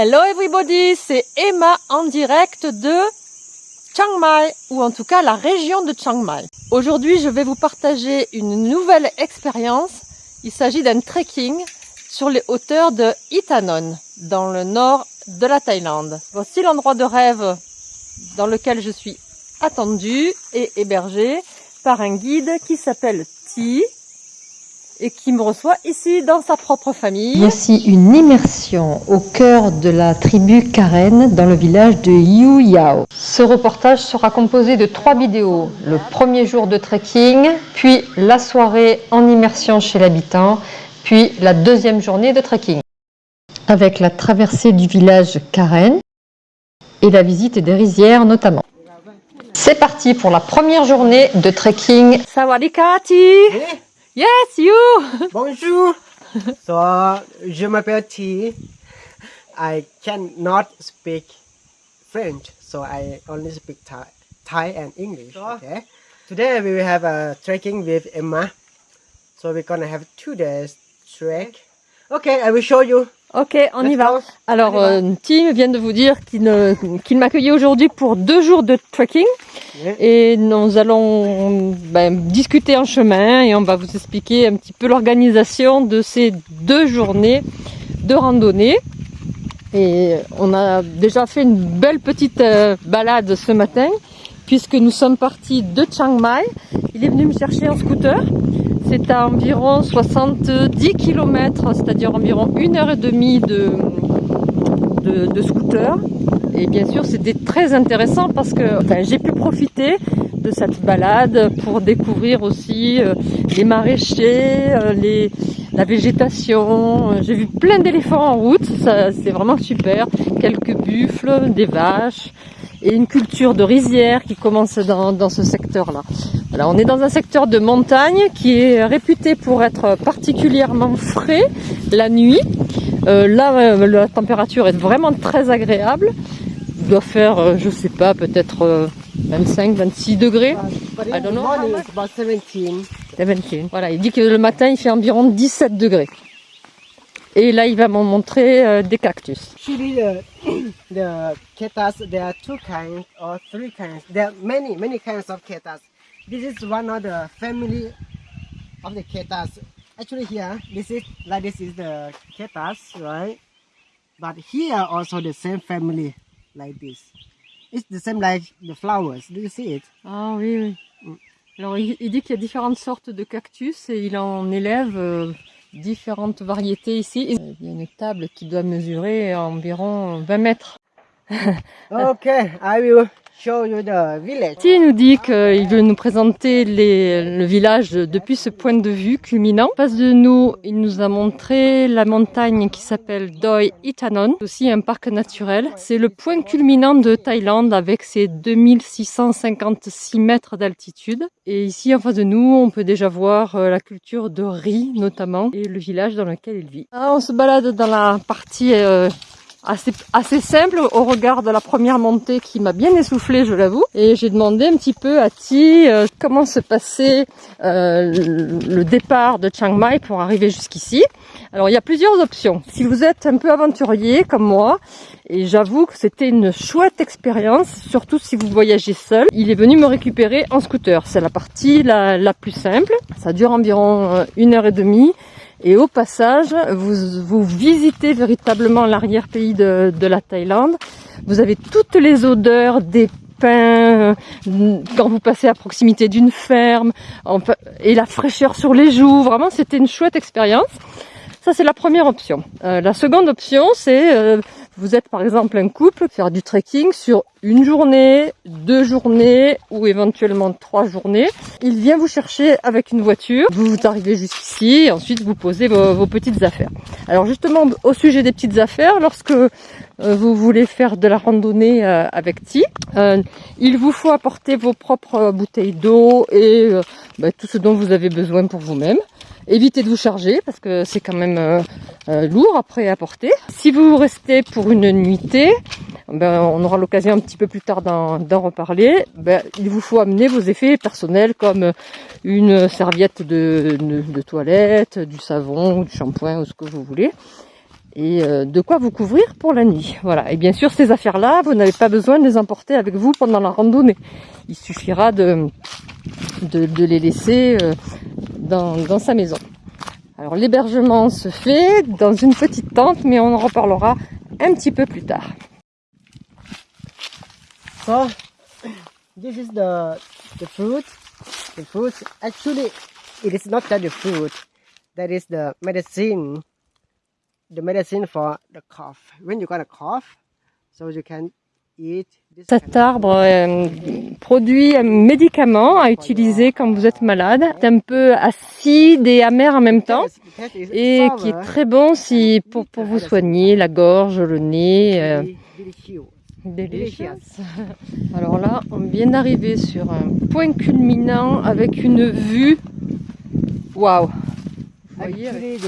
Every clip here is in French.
Hello everybody, c'est Emma en direct de Chiang Mai, ou en tout cas la région de Chiang Mai. Aujourd'hui, je vais vous partager une nouvelle expérience. Il s'agit d'un trekking sur les hauteurs de Itanon, dans le nord de la Thaïlande. Voici l'endroit de rêve dans lequel je suis attendue et hébergée par un guide qui s'appelle Ti et qui me reçoit ici dans sa propre famille. Voici une immersion au cœur de la tribu Karen dans le village de Yu Yao. Ce reportage sera composé de trois vidéos. Le premier jour de trekking, puis la soirée en immersion chez l'habitant, puis la deuxième journée de trekking. Avec la traversée du village Karen et la visite des rizières notamment. C'est parti pour la première journée de trekking. Sawadikati Yes, you Bonjour. so, je m'appelle T. I cannot speak French, so I only speak Thai, Thai and English. Okay. Today we will have a trekking with Emma. So we're gonna have two days trek. Okay, I will show you. Ok, on y va. Alors, euh, Tim vient de vous dire qu'il m'accueillait aujourd'hui pour deux jours de trekking. Et nous allons ben, discuter en chemin et on va vous expliquer un petit peu l'organisation de ces deux journées de randonnée. Et on a déjà fait une belle petite euh, balade ce matin puisque nous sommes partis de Chiang Mai. Il est venu me chercher en scooter. C'est à environ 70 km, c'est-à-dire environ une heure et demie de, de, scooter. Et bien sûr, c'était très intéressant parce que j'ai pu profiter de cette balade pour découvrir aussi euh, les maraîchers, euh, les, la végétation. J'ai vu plein d'éléphants en route, c'est vraiment super. Quelques buffles, des vaches et une culture de rizière qui commence dans, dans ce secteur-là. Voilà, on est dans un secteur de montagne qui est réputé pour être particulièrement frais la nuit. Euh, là, euh, la température est vraiment très agréable. Il doit faire, euh, je sais pas, peut-être euh, 25, 26 degrés. But I don't know how morning much. it's about 17. 17. Voilà, il dit que le matin, il fait environ 17 degrés. Et là, il va m'en montrer euh, des cactus. Actually, the the ketas there are two kinds or three kinds. There are many many kinds of ketas. This is one of the family of the ketas. Actually, here this is like this is the ketas, right? But here also the same family like this. It's the same like the flowers. Do you see it? Ah oui, oui. Alors, il, il dit qu'il y a différentes sortes de cactus et il en élève euh, différentes variétés ici. Il y a une table qui doit mesurer environ 20 mètres. Okay, I will Il nous dit qu'il veut nous présenter les- le village depuis ce point de vue culminant. En face de nous, il nous a montré la montagne qui s'appelle Doi Itanon, aussi un parc naturel. C'est le point culminant de Thaïlande avec ses 2656 mètres d'altitude. Et ici, en face de nous, on peut déjà voir euh, la culture de riz notamment et le village dans lequel il vit. Ah, on se balade dans la partie euh, assez, assez simple au regard de la première montée qui m'a bien essoufflé, je l'avoue. Et j'ai demandé un petit peu à Ti euh, comment se passait euh, le, départ de Chiang Mai pour arriver jusqu'ici. Alors il y a plusieurs options. Si vous êtes un peu aventurier comme moi, et j'avoue que c'était une chouette expérience, surtout si vous voyagez seul. Il est venu me récupérer en scooter. C'est la partie la, la plus simple. Ça dure environ euh, une heure et demie. Et au passage, vous, vous visitez véritablement l'arrière-pays de, de la Thaïlande. Vous avez toutes les odeurs des pins, euh, quand vous passez à proximité d'une ferme, et la fraîcheur sur les joues. Vraiment, c'était une chouette expérience. Ça, c'est la première option. Euh, la seconde option, c'est euh, vous êtes par exemple un couple, faire du trekking sur une journée, deux journées ou éventuellement trois journées. Il vient vous chercher avec une voiture, vous, vous arrivez jusqu'ici et ensuite vous posez vos, vos petites affaires. Alors justement, au sujet des petites affaires, lorsque euh, vous voulez faire de la randonnée euh, avec Ti, euh, il vous faut apporter vos propres bouteilles d'eau et bah, tout ce dont vous avez besoin pour vous-même. Évitez de vous charger parce que c'est quand même euh, euh, lourd après à porter. Si vous restez pour une nuitée, ben, on aura l'occasion un petit peu plus tard d'en reparler. Ben, il vous faut amener vos effets personnels comme une serviette de, de, de toilette, du savon, du shampoing ou ce que vous voulez. et euh, de quoi vous couvrir pour la nuit. Voilà. Et bien sûr, ces affaires-là, vous n'avez pas besoin de les emporter avec vous pendant la randonnée. Il suffira de, de, les laisser euh, dans, dans sa maison. Alors l'hébergement se fait dans une petite tente, mais on en reparlera un petit peu plus tard. So, this is the the fruit. The fruit actually it is not that the fruit. That is the medicine. The medicine for the cough. When you got a cough, so you can cet arbre euh, produit un médicament à utiliser quand vous êtes malade. C'est un peu acide et amer en même temps et qui est très bon si pour, pour vous soigner la gorge, le nez. Euh, Alors là, on vient d'arriver sur un point culminant avec une vue. Waouh! Vous voyez, avec...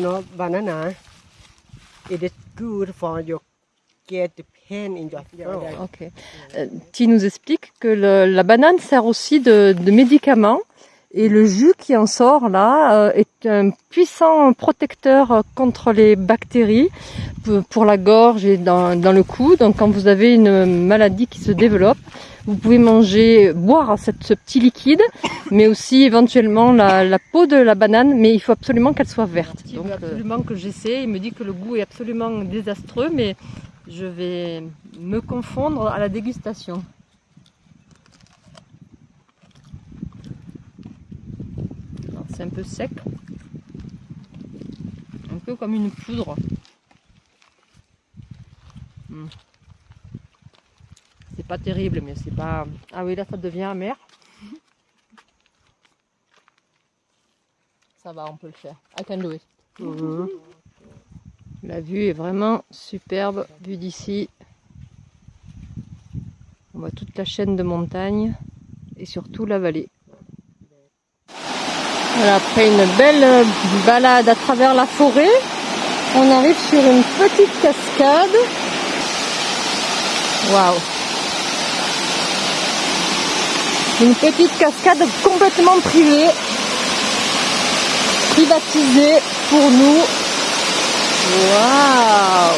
get the pain in your throat. Ok. Euh, tu nous expliques que le, la banane sert aussi de, de médicament et le jus qui en sort là euh, est un puissant protecteur contre les bactéries pour la gorge et dans, dans, le cou. Donc quand vous avez une maladie qui se développe, vous pouvez manger, boire cette, ce petit liquide, mais aussi éventuellement la, la, peau de la banane, mais il faut absolument qu'elle soit verte. Donc euh, absolument que j'essaie. Il me dit que le goût est absolument désastreux, mais je vais me confondre à la dégustation. C'est un peu sec, un peu comme une poudre. Hmm. C'est pas terrible, mais c'est pas. Ah oui, là ça devient amer. Ça va, on peut le faire. I can do it. Mhm. La vue est vraiment superbe, vue d'ici. On voit toute la chaîne de montagnes et surtout la vallée. Après une belle balade à travers la forêt, on arrive sur une petite cascade. Waouh Une petite cascade complètement privée, privatisée pour nous Wow!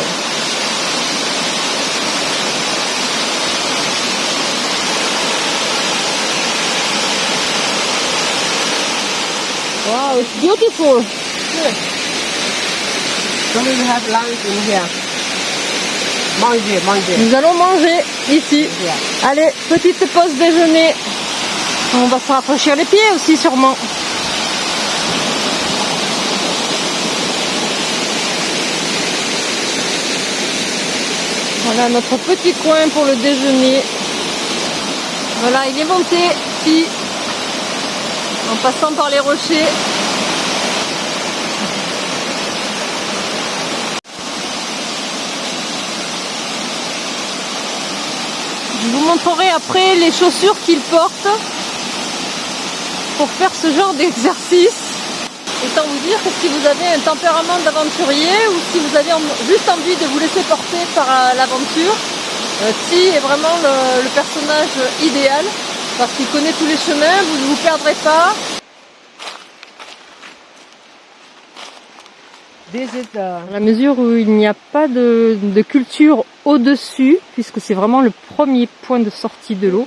Wow, it's beautiful. Good. So we have lunch in here. Manger, manger. Nous allons manger ici. Allez, petite pause déjeuner. On va se rafraîchir les pieds aussi sûrement. Voilà notre petit coin pour le déjeuner. Voilà, il est monté ici, en passant par les rochers. Je vous montrerai après les chaussures qu'il porte pour faire ce genre d'exercice. Autant vous dire que si vous avez un tempérament d'aventurier ou si vous avez juste envie de vous laisser porter par euh, l'aventure, Si euh, est vraiment le, personnage idéal parce qu'il connaît tous les chemins, vous ne vous perdrez pas. À la mesure où il n'y a pas de culture au-dessus, puisque c'est vraiment le premier point de sortie de l'eau,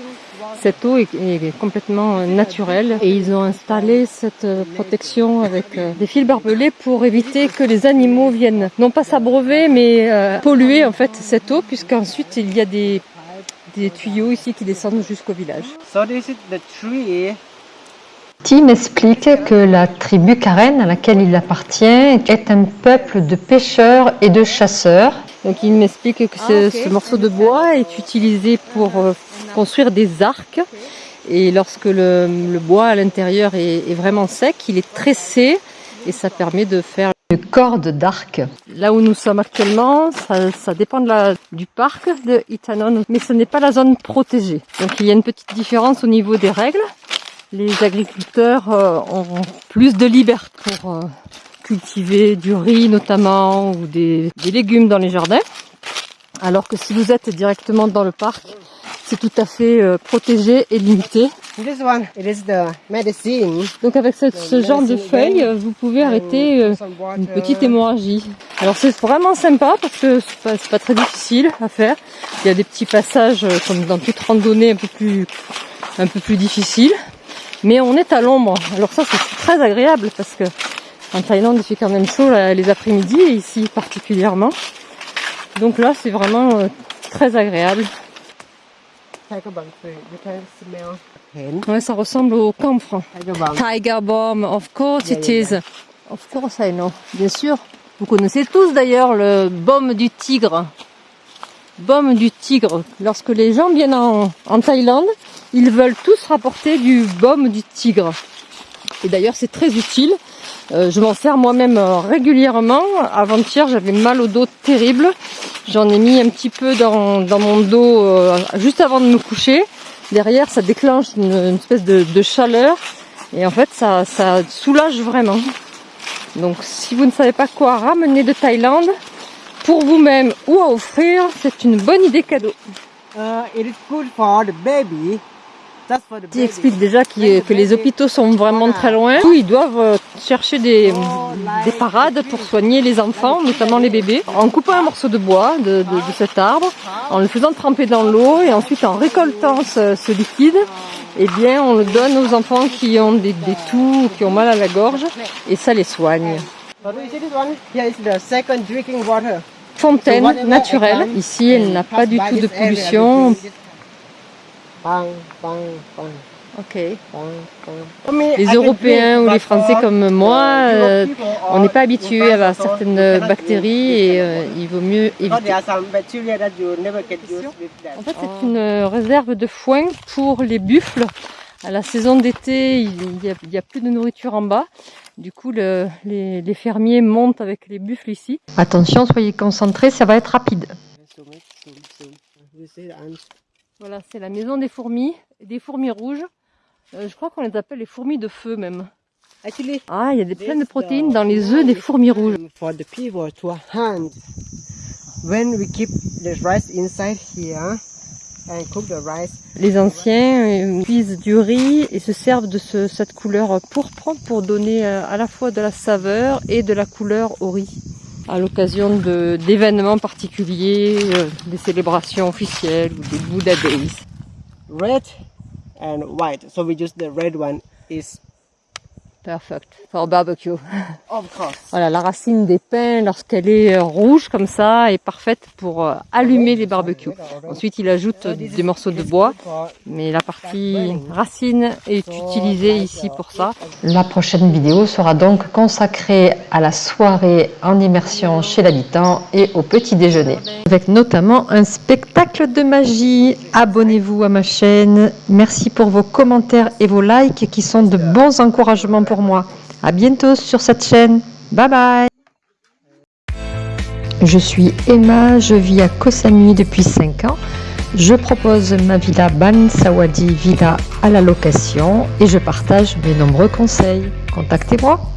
cette eau est, complètement euh, naturelle et ils ont installé cette euh, protection avec euh, des fils barbelés pour éviter que les animaux viennent non pas s'abreuver mais polluer en fait cette eau puisqu'ensuite il y a des, des tuyaux ici qui descendent jusqu'au village. Tim explique que la tribu Karen à laquelle il appartient est un peuple de pêcheurs et de chasseurs. Donc il m'explique que ce, ah, morceau de bois est utilisé pour construire des arcs. Et lorsque le, bois à l'intérieur est, vraiment sec, il est tressé et ça permet de faire une corde d'arc. Là où nous sommes actuellement, ça, dépend de la, du parc de Itanon, mais ce n'est pas la zone protégée. Donc il y a une petite différence au niveau des règles. Les agriculteurs euh, ont plus de liberté pour euh, cultiver du riz notamment ou des légumes dans les jardins. Alors que si vous êtes directement dans le parc, c'est tout à fait euh, protégé et limité. This one, it is the medicine. Donc avec ce genre de feuilles, vous pouvez arrêter euh, une petite hémorragie. Alors c'est vraiment sympa parce que c'est pas, pas très difficile à faire. Il y a des petits passages euh, comme dans toute randonnée un peu plus un peu plus difficiles. Mais on est à l'ombre. Alors ça c'est très agréable parce que en Thaïlande il fait quand même chaud là, les après-midi et ici particulièrement. Donc là c'est vraiment euh, très agréable. Ouais, ça ressemble au camphre. Tiger Balm, of course it is. Of course I know, bien sûr. Vous connaissez tous d'ailleurs le baume du tigre. Baume du tigre. Lorsque les gens viennent en, en Thaïlande, ils veulent tous rapporter du baume du tigre. Et d'ailleurs c'est très utile. Euh, je m'en sers moi-même euh, régulièrement. Avant-hier j'avais mal au dos terrible. J'en ai mis un petit peu dans, mon dos euh, juste avant de me coucher. Derrière ça déclenche une, espèce de, chaleur. Et en fait, ça, soulage vraiment. Donc, si vous ne savez pas quoi ramener de Thaïlande, pour vous-même ou à offrir, c'est une bonne idée cadeau. Uh. Qui explique déjà que les hôpitaux sont vraiment très loin. Ils doivent euh, chercher des, des parades pour soigner les enfants, notamment les bébés, en coupant un morceau de bois de, cet arbre, en le faisant tremper dans l'eau et ensuite en récoltant ce, liquide, eh bien, on le donne aux enfants qui ont des, des toux, qui ont mal à la gorge, et ça les soigne. Fontaine naturelle. Ici, elle n'a pas du tout de pollution. Bang, bang, bang, Ok. bang, bang. Les Européens ou les Français comme moi, euh, on n'est pas habitué à certaines bactéries et euh, il vaut mieux éviter. En fait, c'est une euh, réserve de foin pour les buffles. À la saison d'été, il n'y a, il y a plus de nourriture en bas. Du coup, le- les, les fermiers montent avec les buffles ici. Attention, soyez concentrés, ça va être rapide. Voilà, c'est la maison des fourmis, des fourmis rouges. Euh, je crois qu'on les appelle les fourmis de feu même. Actually, Ah, il y a des, plein de protéines dans les œufs des fourmis rouges. for the people to hunt. When we keep the rice inside here and cook the rice, Les anciens euh, cuisent du riz et se servent de ce- cette couleur pourpre pour donner euh, à la fois de la saveur et de la couleur au riz. À l'occasion d'événements particuliers, euh, des célébrations officielles ou des Buddha Days. red and white. So we use the red one is Perfect. For barbecue. of course. Voilà, la racine des pins, lorsqu'elle est euh, rouge comme ça, est parfaite pour euh, allumer les barbecues. Ensuite, il ajoute euh, des morceaux de bois, mais la partie racine est utilisée ici pour ça. La prochaine vidéo sera donc consacrée à la soirée en immersion chez l'habitant et au petit déjeuner. Avec notamment un spectacle de magie. Abonnez-vous à ma chaîne. Merci pour vos commentaires et vos likes qui sont de bons encouragements moi. À bientôt sur cette chaîne. Bye bye Je suis Emma, je vis à Koh depuis 5 ans. Je propose ma villa Ban Sawadi Villa à la location et je partage mes nombreux conseils. Contactez-moi